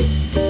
you